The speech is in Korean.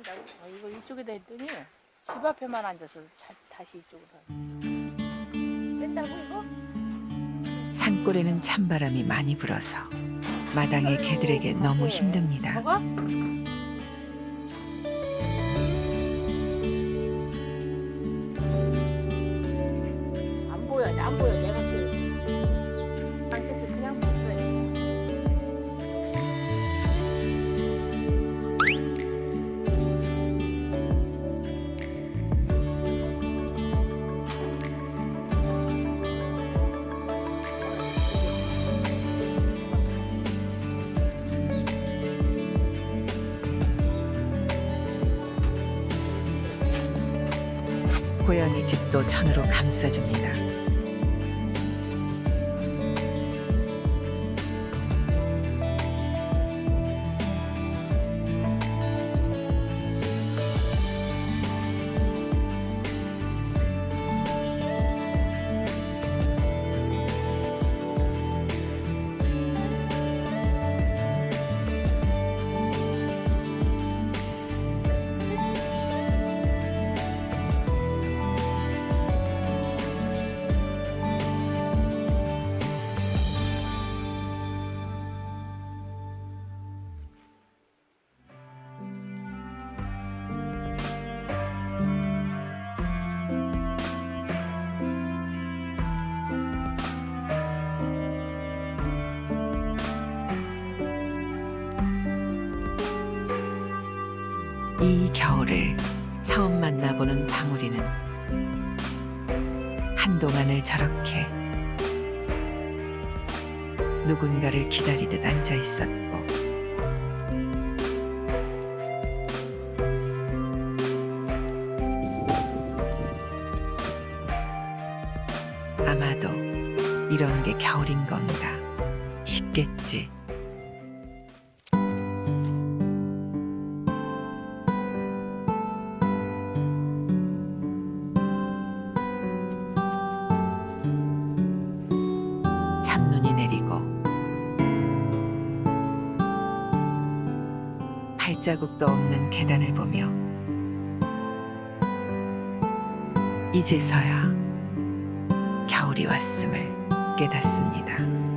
한다고? 어, 이걸 이쪽에다 했더니 집 앞에만 앉아서 다, 다시 이쪽으로 된다고 이거? 산골에는 찬바람이 많이 불어서 마당의 개들에게 너무 힘듭니다. 먹어? 고양이 집도 천으로 감싸줍니다. 이 겨울을 처음 만나보는 방울이는 한동안을 저렇게 누군가를 기다리듯 앉아 있었고 아마도 이런 게 겨울인 건가 싶겠지. 발자국도 없는 계단을 보며 이제서야 겨울이 왔음을 깨닫습니다.